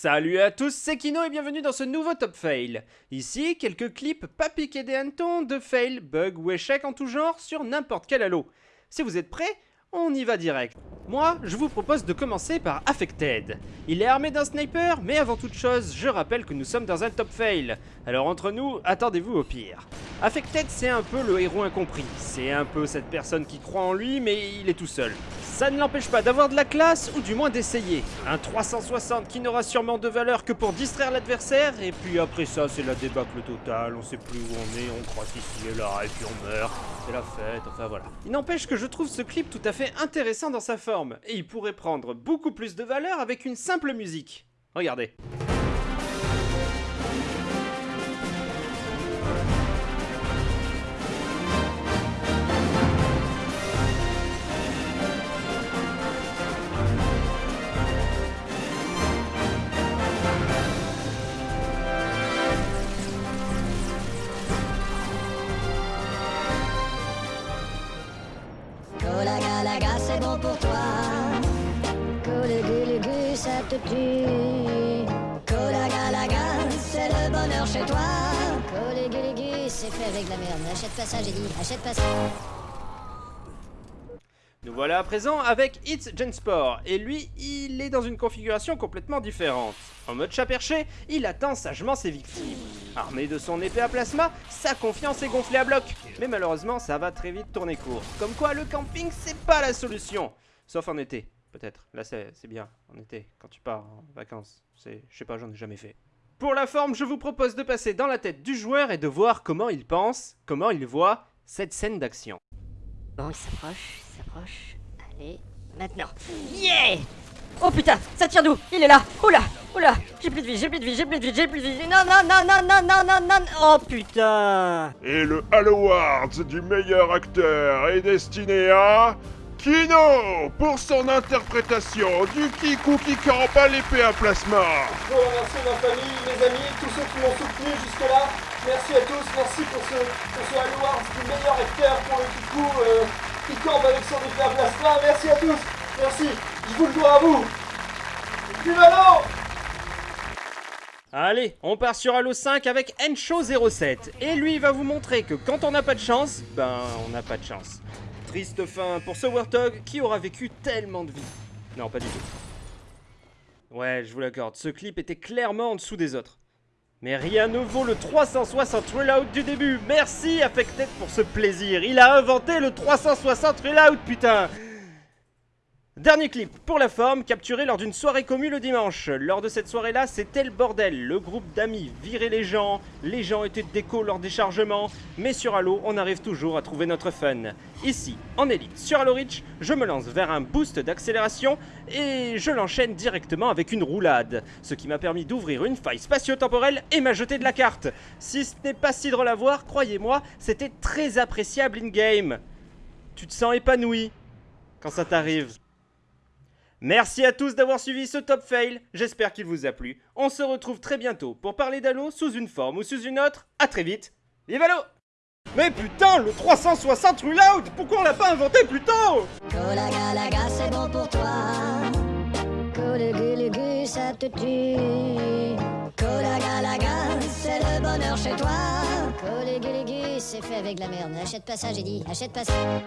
Salut à tous, c'est Kino et bienvenue dans ce nouveau Top Fail. Ici, quelques clips pas piqués des hannetons de fail, bugs ou échecs en tout genre sur n'importe quel halo. Si vous êtes prêts, on y va direct. Moi, je vous propose de commencer par Affected. Il est armé d'un sniper, mais avant toute chose, je rappelle que nous sommes dans un top fail. Alors entre nous, attendez-vous au pire. Affected, c'est un peu le héros incompris. C'est un peu cette personne qui croit en lui, mais il est tout seul. Ça ne l'empêche pas d'avoir de la classe, ou du moins d'essayer. Un 360 qui n'aura sûrement de valeur que pour distraire l'adversaire, et puis après ça, c'est la débâcle totale, on sait plus où on est, on croit ici et là, et puis on meurt. C'est la fête, enfin voilà. Il n'empêche que je trouve ce clip tout à fait intéressant dans sa forme, et il pourrait prendre beaucoup plus de valeur avec une simple musique. Regardez. C'est bon pour toi. Colugulugu, ça te tue. Colaga, laga, c'est le bonheur chez toi. Colugulugu, c'est fait avec la merde. Achète pas ça, j'ai dit. Achète pas ça. Nous voilà à présent avec It's Gensport, et lui, il est dans une configuration complètement différente. En mode chat perché, il attend sagement ses victimes. Armé de son épée à plasma, sa confiance est gonflée à bloc. Mais malheureusement, ça va très vite tourner court. Comme quoi, le camping, c'est pas la solution. Sauf en été, peut-être. Là, c'est bien, en été, quand tu pars en vacances. C'est, je sais pas, j'en ai jamais fait. Pour la forme, je vous propose de passer dans la tête du joueur et de voir comment il pense, comment il voit cette scène d'action. Bon, il s'approche, il s'approche. Allez, maintenant. Yeah Oh putain, ça tire d'où? Il est là Oula Oula J'ai plus de vie, j'ai plus de vie, j'ai plus de vie, j'ai plus de vie. Non, non, non, non, non, non, non, non Oh putain Et le Halo Awards du meilleur acteur est destiné à Kino pour son interprétation du Kikou qui campe à l'épée à plasma. Je veux remercier ma famille, mes amis, tous ceux qui m'ont soutenu jusque-là. Merci à tous, merci pour ce, pour ce Halo Awards du meilleur acteur pour le Kikou euh, qui campe avec son épée à plasma. Merci à tous, merci, je vous le dois à vous. Vive Allez, on part sur Halo 5 avec Encho07. Et lui, va vous montrer que quand on n'a pas de chance, ben, on n'a pas de chance. Triste fin pour ce Warthog qui aura vécu tellement de vie. Non, pas du tout. Ouais, je vous l'accorde, ce clip était clairement en dessous des autres. Mais rien ne vaut le 360 reload du début. Merci Affected pour ce plaisir. Il a inventé le 360 reload, putain Dernier clip, pour la forme, capturé lors d'une soirée commune le dimanche. Lors de cette soirée-là, c'était le bordel. Le groupe d'amis virait les gens, les gens étaient déco lors des chargements, mais sur Halo, on arrive toujours à trouver notre fun. Ici, en élite, sur Halo Reach, je me lance vers un boost d'accélération et je l'enchaîne directement avec une roulade, ce qui m'a permis d'ouvrir une faille spatio-temporelle et m'a jeté de la carte. Si ce n'est pas si drôle à voir, croyez-moi, c'était très appréciable in-game. Tu te sens épanoui quand ça t'arrive. Merci à tous d'avoir suivi ce top fail, j'espère qu'il vous a plu. On se retrouve très bientôt pour parler d'Halo sous une forme ou sous une autre. À très vite, vive Halo Mais putain, le 360 reload, pourquoi on l'a pas inventé plus tôt c'est bon pour toi. Ça te tue. C'est le bonheur chez toi. C'est fait avec la merde. Pas ça, j'ai dit. Achète pas ça.